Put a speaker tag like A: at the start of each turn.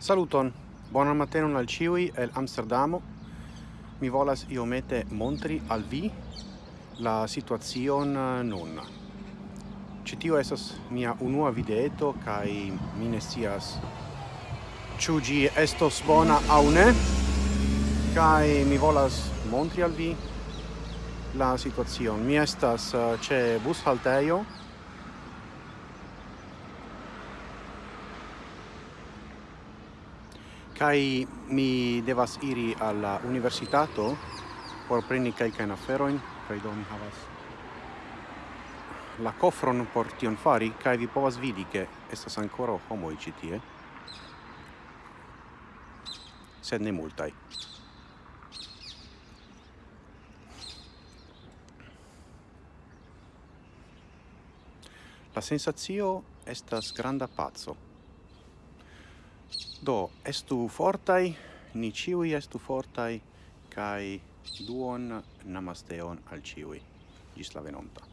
A: Saluton, bonan matenon al ciui el Amsterdamo. Mi volas iomete montri al vi la situazion nun. Citio esas mia unua videeto, kai mi ne sias ciu gi estos bona au ne, kai mi volas montri al vi la situazion. Mi estas eh, ce bus halteio, kai mi devas iri alla universitato por preni kai kan aferoin kai do mi havas la kofron por tion fari kai vi povas vidi ke estas ancora homoj ĉi tie sed ne multaj La sensazio estas granda pazzo. Do, estu fortai, ni ciui estu fortai, kai duon namasteon al ciui. Gis la venonta.